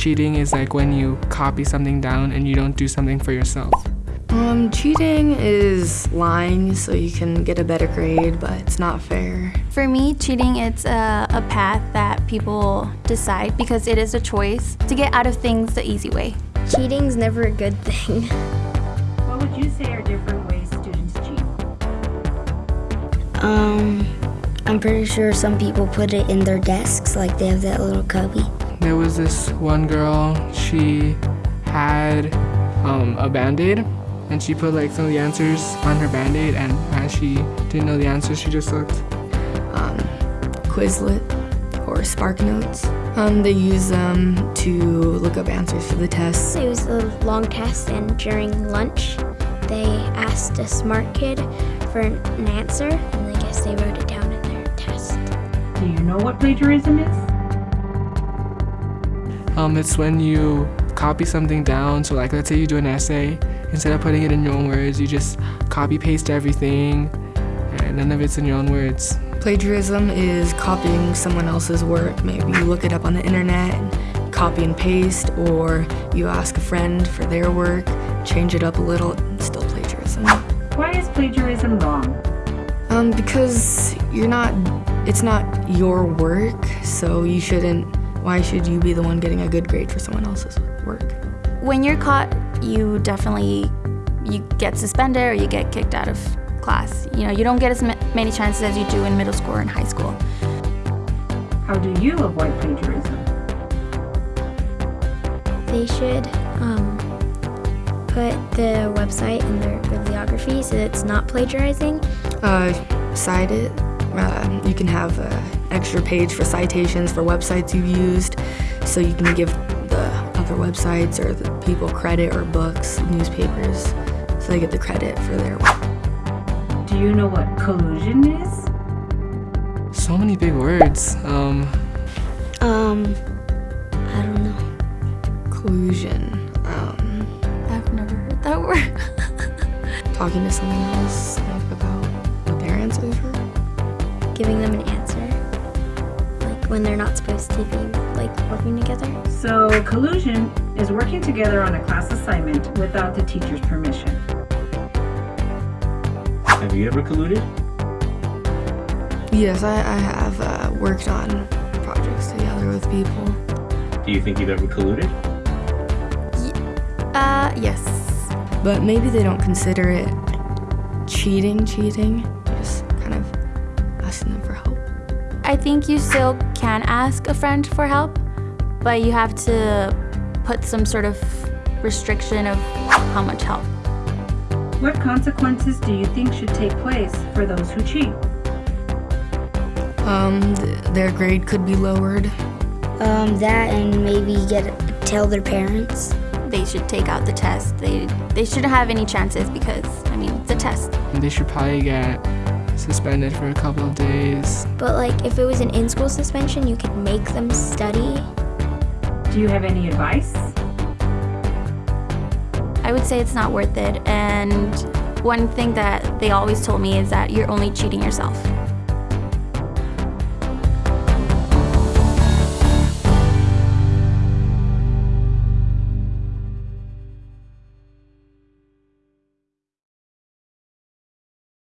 cheating is like when you copy something down and you don't do something for yourself. Um, cheating is lying so you can get a better grade, but it's not fair. For me, cheating it's a, a path that people decide because it is a choice to get out of things the easy way. Cheating's never a good thing. What would you say are different ways students cheat? Um, I'm pretty sure some people put it in their desks, like they have that little cubby. There was this one girl, she had um, a band-aid and she put like some of the answers on her band-aid and as she didn't know the answers, she just looked. Um, Quizlet or SparkNotes. Um, they use them to look up answers for the tests. It was a long test, and during lunch, they asked a smart kid for an answer, and I guess they wrote it down in their test. Do you know what plagiarism is? Um, it's when you copy something down. So like let's say you do an essay, instead of putting it in your own words, you just copy paste everything and none of it's in your own words. Plagiarism is copying someone else's work. Maybe you look it up on the internet and copy and paste, or you ask a friend for their work, change it up a little, it's still plagiarism. Why is plagiarism wrong? Um, because you're not, it's not your work, so you shouldn't, why should you be the one getting a good grade for someone else's work? When you're caught, you definitely you get suspended or you get kicked out of class. You know, you don't get as many chances as you do in middle school or in high school. How do you avoid plagiarism? They should um, put the website in their bibliography so it's not plagiarizing. Uh, cite it. Uh, you can have an extra page for citations for websites you've used, so you can give the other websites or the people credit or books, newspapers, so they get the credit for their work. Do you know what collusion is? So many big words. Um, Um, I don't know. Collusion. Um, I've never heard that word. talking to someone else when they're not supposed to be like working together. So, collusion is working together on a class assignment without the teacher's permission. Have you ever colluded? Yes, I, I have uh, worked on projects together with people. Do you think you've ever colluded? Uh, yes. But maybe they don't consider it cheating, cheating. Just kind of asking them for help. I think you still can ask a friend for help, but you have to put some sort of restriction of how much help. What consequences do you think should take place for those who cheat? Um, th- their grade could be lowered. Um, that and maybe get tell their parents. They should take out the test. They they shouldn't have any chances because I mean it's a test. they should probably get suspended for a couple of days. But like if it was an in-school suspension, you could make them study. Do you have any advice? I would say it's not worth it. And one thing that they always told me is that you're only cheating yourself.